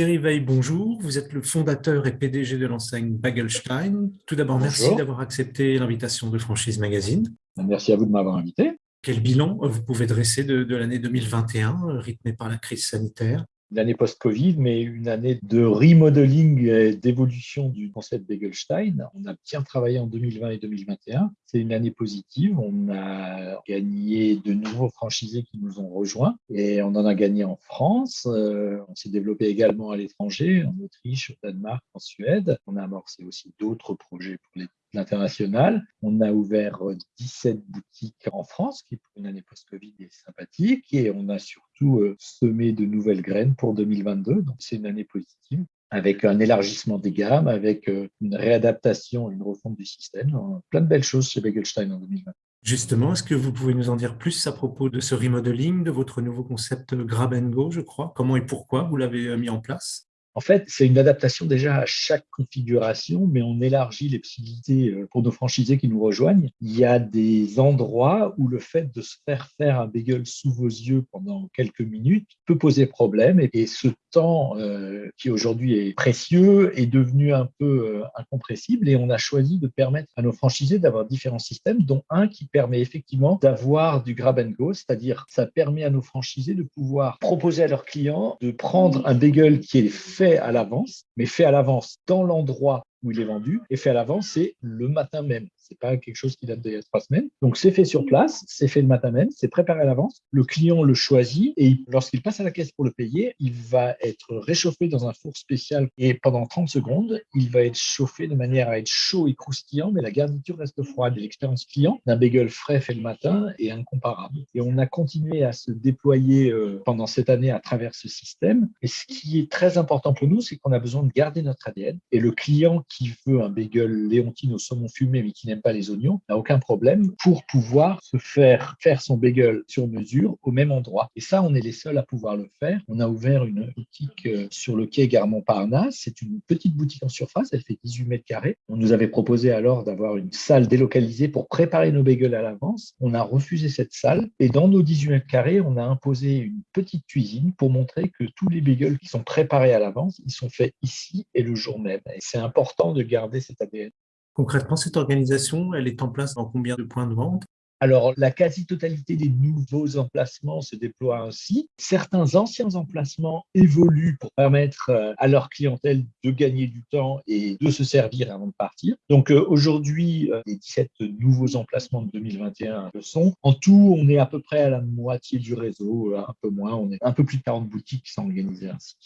Thierry Veil, bonjour. Vous êtes le fondateur et PDG de l'enseigne Bagelstein. Tout d'abord, merci d'avoir accepté l'invitation de Franchise Magazine. Merci à vous de m'avoir invité. Quel bilan vous pouvez dresser de, de l'année 2021, rythmée par la crise sanitaire? Une année post-Covid, mais une année de remodeling et d'évolution du concept Begelstein. On a bien travaillé en 2020 et 2021. C'est une année positive. On a gagné de nouveaux franchisés qui nous ont rejoints et on en a gagné en France. Euh, on s'est développé également à l'étranger, en Autriche, au Danemark, en Suède. On a amorcé aussi d'autres projets pour les l'international. On a ouvert 17 euh, boutiques en France, qui pour une année post-Covid est sympathique, et on a surtout euh, semé de nouvelles graines pour 2022. Donc c'est une année positive avec un élargissement des gammes, avec euh, une réadaptation, une refonte du système, plein de belles choses chez Begelstein en 2020. Justement, est-ce que vous pouvez nous en dire plus à propos de ce remodeling, de votre nouveau concept Grab Go, je crois? Comment et pourquoi vous l'avez mis en place? En fait, c'est une adaptation déjà à chaque configuration, mais on élargit les possibilités euh, pour nos franchisés qui nous rejoignent. Il y a des endroits où le fait de se faire faire un bagel sous vos yeux pendant quelques minutes peut poser problème. Et ce temps euh, qui aujourd'hui est précieux est devenu un peu euh, incompressible. Et on a choisi de permettre à nos franchisés d'avoir différents systèmes, dont un qui permet effectivement d'avoir du grab and go, c'est-à-dire ça permet à nos franchisés de pouvoir proposer à leurs clients de prendre un bagel qui est fait à l'avance, mais fait à l'avance dans l'endroit où il est vendu et fait à l'avance, c'est le matin même. C'est pas quelque chose qui date d'il y a trois semaines. Donc, c'est fait sur place, c'est fait le matin même, c'est préparé à l'avance. Le client le choisit et lorsqu'il passe à la caisse pour le payer, il va être réchauffé dans un four spécial et pendant 30 secondes, il va être chauffé de manière à être chaud et croustillant, mais la garniture reste froide. L'expérience client d'un bagel frais fait le matin est incomparable. Et on a continué à se déployer euh, pendant cette année à travers ce système. Et ce qui est très important pour nous, c'est qu'on a besoin de garder notre ADN. Et le client qui veut un bagel Léontine au saumon fumé, mais qui n'aime pas les oignons, n'a aucun problème pour pouvoir se faire faire son bagel sur mesure au même endroit. Et ça, on est les seuls à pouvoir le faire. On a ouvert une boutique euh, sur le quai Garmont-Parnasse. C'est une petite boutique en surface. Elle fait 18 mètres carrés. On nous avait proposé alors d'avoir une salle délocalisée pour préparer nos bagels à l'avance. On a refusé cette salle. Et dans nos 18 mètres carrés, on a imposé une petite cuisine pour montrer que tous les bagels qui sont préparés à l'avance, ils sont faits ici et le jour même. Et c'est important de garder cet ADN. Concrètement, cette organisation, elle est en place dans combien de points de vente? Alors, la quasi-totalité des nouveaux emplacements se déploie ainsi. Certains anciens emplacements évoluent pour permettre euh, à leur clientèle de gagner du temps et de se servir avant de partir. Donc, euh, aujourd'hui, euh, les 17 nouveaux emplacements de 2021 le sont. En tout, on est à peu près à la moitié du réseau, un peu moins. On est un peu plus de 40 boutiques qui sont organisées ainsi.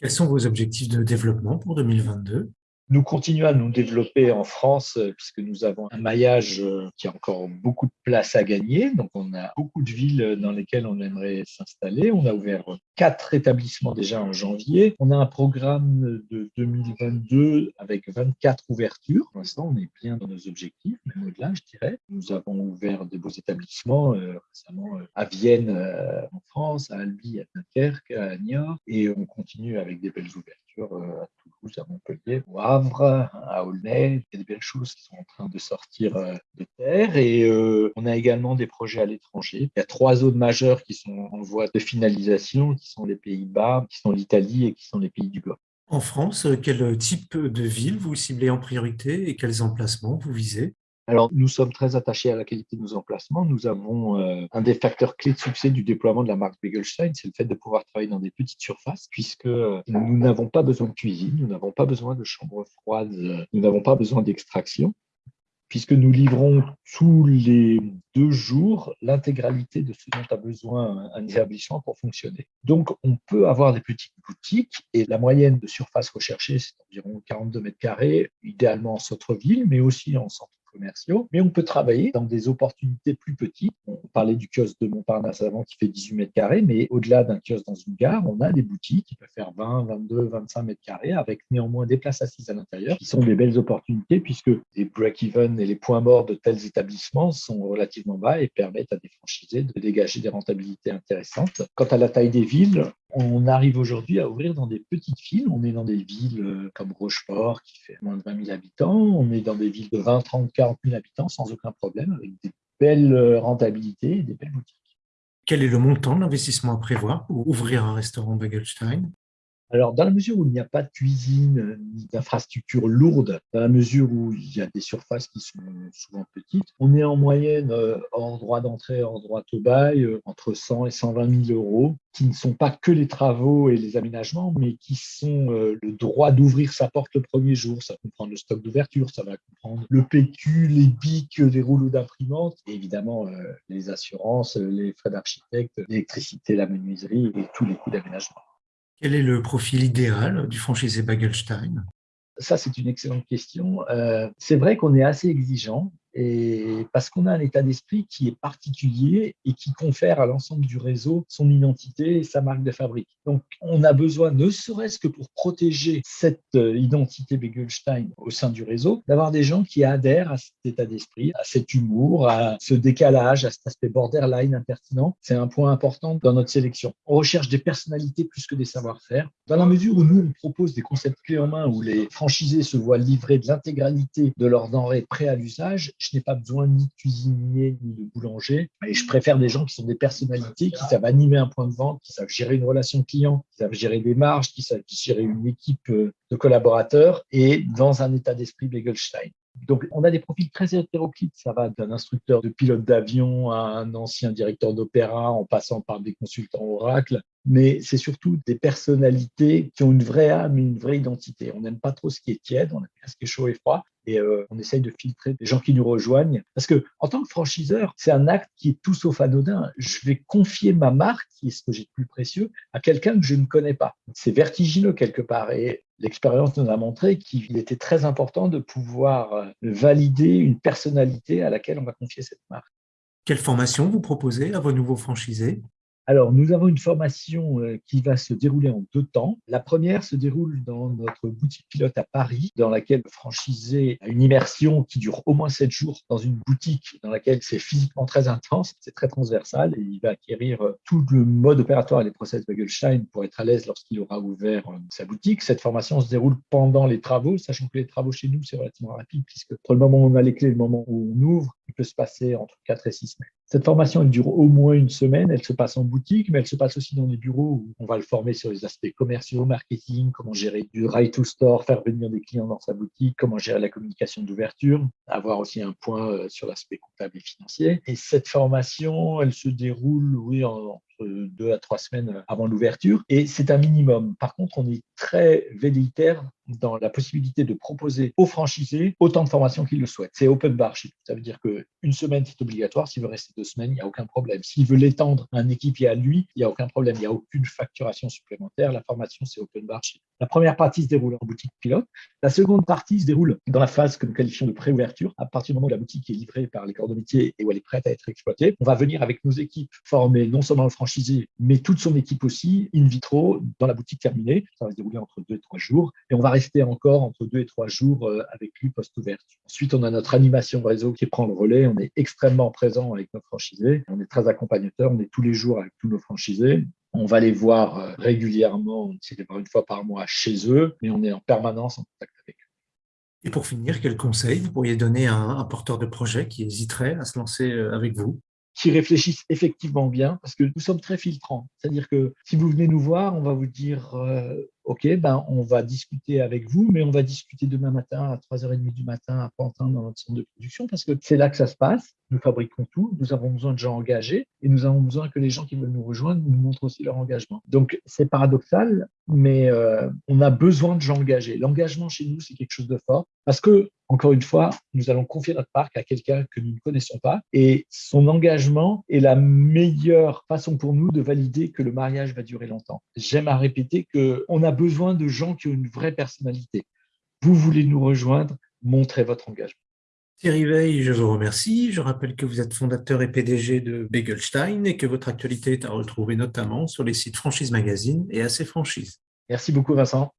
Quels sont vos objectifs de développement pour 2022 nous continuons à nous développer en France euh, puisque nous avons un maillage euh, qui a encore beaucoup de place à gagner. Donc, on a beaucoup de villes dans lesquelles on aimerait s'installer. On a ouvert quatre établissements déjà en janvier. On a un programme de 2022 avec 24 ouvertures. Pour l'instant, on est bien dans nos objectifs, même au-delà, je dirais. Nous avons ouvert des beaux établissements euh, récemment à Vienne, en France, à Albi, à Dunkerque, à Niort, et on continue avec des belles ouvertures à Toulouse, à Montpellier, au Havre, à Aulnay. Il y a des belles choses qui sont en train de sortir euh, de terre. Et euh, on a également des projets à l'étranger. Il y a trois zones majeures qui sont en voie de finalisation, qui sont les Pays-Bas, qui sont l'Italie et qui sont les pays du Golfe. En France, quel type de ville vous ciblez en priorité et quels emplacements vous visez? Alors, nous sommes très attachés à la qualité de nos emplacements. Nous avons euh, un des facteurs clés de succès du déploiement de la marque Begelstein, c'est le fait de pouvoir travailler dans des petites surfaces, puisque euh, nous n'avons pas besoin de cuisine, nous n'avons pas besoin de chambre froide, euh, nous n'avons pas besoin d'extraction puisque nous livrons tous les deux jours l'intégralité de ce dont a besoin un établissement pour fonctionner. Donc, on peut avoir des petites boutiques et la moyenne de surface recherchée, c'est environ 42 mètres carrés, idéalement en centre-ville, mais aussi en centre commerciaux, mais on peut travailler dans des opportunités plus petites. On parlait du kiosque de Montparnasse avant qui fait 18 mètres carrés, mais au-delà d'un kiosque dans une gare, on a des boutiques qui peuvent faire 20, 22, 25 mètres carrés avec néanmoins des places assises à l'intérieur qui sont des belles opportunités puisque les break-even et les points morts de tels établissements sont relativement bas et permettent à des franchisés de dégager des rentabilités intéressantes. Quant à la taille des villes, on arrive aujourd'hui à ouvrir dans des petites villes. On est dans des villes euh, comme Rochefort, qui fait moins de 20 000 habitants. On est dans des villes de 20, 30, 40 000 habitants sans aucun problème, avec des belles euh, rentabilités et des belles boutiques. Quel est le montant de l'investissement à prévoir pour ouvrir un restaurant Bagelstein alors, dans la mesure où il n'y a pas de cuisine ni d'infrastructures lourdes, dans la mesure où il y a des surfaces qui sont souvent petites, on est en moyenne euh, hors droit d'entrée, hors droit au bail, euh, entre 100 et 120 000 euros, qui ne sont pas que les travaux et les aménagements, mais qui sont euh, le droit d'ouvrir sa porte le premier jour. Ça comprend le stock d'ouverture, ça va comprendre le PQ, les bics, les rouleaux d'imprimantes, et évidemment les assurances, les frais d'architecte, l'électricité, la menuiserie et tous les coûts d'aménagement. Quel est le profil idéal du franchisé Bagelstein? Ça, c'est une excellente question. Euh, c'est vrai qu'on est assez exigeant et parce qu'on a un état d'esprit qui est particulier et qui confère à l'ensemble du réseau son identité et sa marque de fabrique. Donc, on a besoin, ne serait-ce que pour protéger cette euh, identité Begelstein au sein du réseau, d'avoir des gens qui adhèrent à cet état d'esprit, à cet humour, à ce décalage, à cet aspect borderline impertinent. C'est un point important dans notre sélection. On recherche des personnalités plus que des savoir-faire. Dans la mesure où nous, on propose des concepts clés en main, où les franchisés se voient livrer de l'intégralité de leurs denrées prêts à l'usage, je n'ai pas besoin ni de cuisinier ni de boulanger. Et je préfère des gens qui sont des personnalités, qui savent animer un point de vente, qui savent gérer une relation client, qui savent gérer des marges, qui savent gérer une équipe euh, de collaborateurs et dans un état d'esprit Begelstein. Donc, on a des profils très hétéroclites. Ça va d'un instructeur de pilote d'avion à un ancien directeur d'opéra en passant par des consultants Oracle. Mais c'est surtout des personnalités qui ont une vraie âme et une vraie identité. On n'aime pas trop ce qui est tiède, on aime bien ce qui est chaud et froid. Et euh, on essaye de filtrer des gens qui nous rejoignent. Parce que, en tant que franchiseur, c'est un acte qui est tout sauf anodin. Je vais confier ma marque, qui est ce que j'ai de plus précieux, à quelqu'un que je ne connais pas. C'est vertigineux quelque part. Et l'expérience nous a montré qu'il était très important de pouvoir euh, valider une personnalité à laquelle on va confier cette marque. Quelle formation vous proposez à vos nouveaux franchisés? Alors, nous avons une formation euh, qui va se dérouler en deux temps. La première se déroule dans notre boutique pilote à Paris, dans laquelle le franchisé a une immersion qui dure au moins sept jours dans une boutique dans laquelle c'est physiquement très intense, c'est très transversal et il va acquérir euh, tout le mode opératoire et les process Bagelstein pour être à l'aise lorsqu'il aura ouvert euh, sa boutique. Cette formation se déroule pendant les travaux, sachant que les travaux chez nous, c'est relativement rapide puisque entre le moment où on a les clés et le moment où on ouvre, il peut se passer entre 4 et 6 semaines. Cette formation, elle dure au moins une semaine. Elle se passe en boutique, mais elle se passe aussi dans les bureaux où on va le former sur les aspects commerciaux, marketing, comment gérer du right to store, faire venir des clients dans sa boutique, comment gérer la communication d'ouverture, avoir aussi un point euh, sur l'aspect comptable et financier. Et cette formation, elle se déroule, oui, en, deux à trois semaines avant l'ouverture. Et c'est un minimum. Par contre, on est très velléitaire dans la possibilité de proposer aux franchisés autant de formations qu'ils le souhaitent. C'est open bar Ça veut dire qu'une semaine, c'est obligatoire. S'il veut rester deux semaines, il n'y a aucun problème. S'il veut l'étendre à un équipier à lui, il n'y a aucun problème. Il n'y a aucune facturation supplémentaire. La formation, c'est open bar La première partie se déroule en boutique pilote. La seconde partie se déroule dans la phase que nous qualifions de pré-ouverture. À partir du moment où la boutique est livrée par les corps de métier et où elle est prête à être exploitée, on va venir avec nos équipes former non seulement le franchisé, mais toute son équipe aussi, in vitro, dans la boutique terminée. Ça va se dérouler entre deux et trois jours. Et on va rester encore entre deux et trois jours euh, avec lui post-ouverture. Ensuite, on a notre animation réseau qui prend le relais. On est extrêmement présent avec nos franchisés. On est très accompagnateur. On est tous les jours avec tous nos franchisés. On va les voir euh, régulièrement, c'est une fois par mois chez eux, mais on est en permanence en contact avec eux. Et pour finir, quel conseil vous pourriez donner à un porteur de projet qui hésiterait à se lancer euh, avec vous? Qui réfléchissent effectivement bien, parce que nous sommes très filtrants. C'est-à-dire que si vous venez nous voir, on va vous dire OK, ben, on va discuter avec vous, mais on va discuter demain matin à 3h30 du matin à Pantin dans notre centre de production parce que c'est là que ça se passe. Nous fabriquons tout, nous avons besoin de gens engagés et nous avons besoin que les gens qui veulent nous rejoindre nous montrent aussi leur engagement. Donc, c'est paradoxal, mais euh, on a besoin de gens engagés. L'engagement chez nous, c'est quelque chose de fort parce que, encore une fois, nous allons confier notre parc à quelqu'un que nous ne connaissons pas et son engagement est la meilleure façon pour nous de valider que le mariage va durer longtemps. J'aime à répéter qu'on a besoin de gens qui ont une vraie personnalité. Vous voulez nous rejoindre, montrez votre engagement. Thierry Veil, je vous remercie. Je rappelle que vous êtes fondateur et PDG de Begelstein et que votre actualité est à retrouver notamment sur les sites Franchise Magazine et AC Franchise. Merci beaucoup Vincent.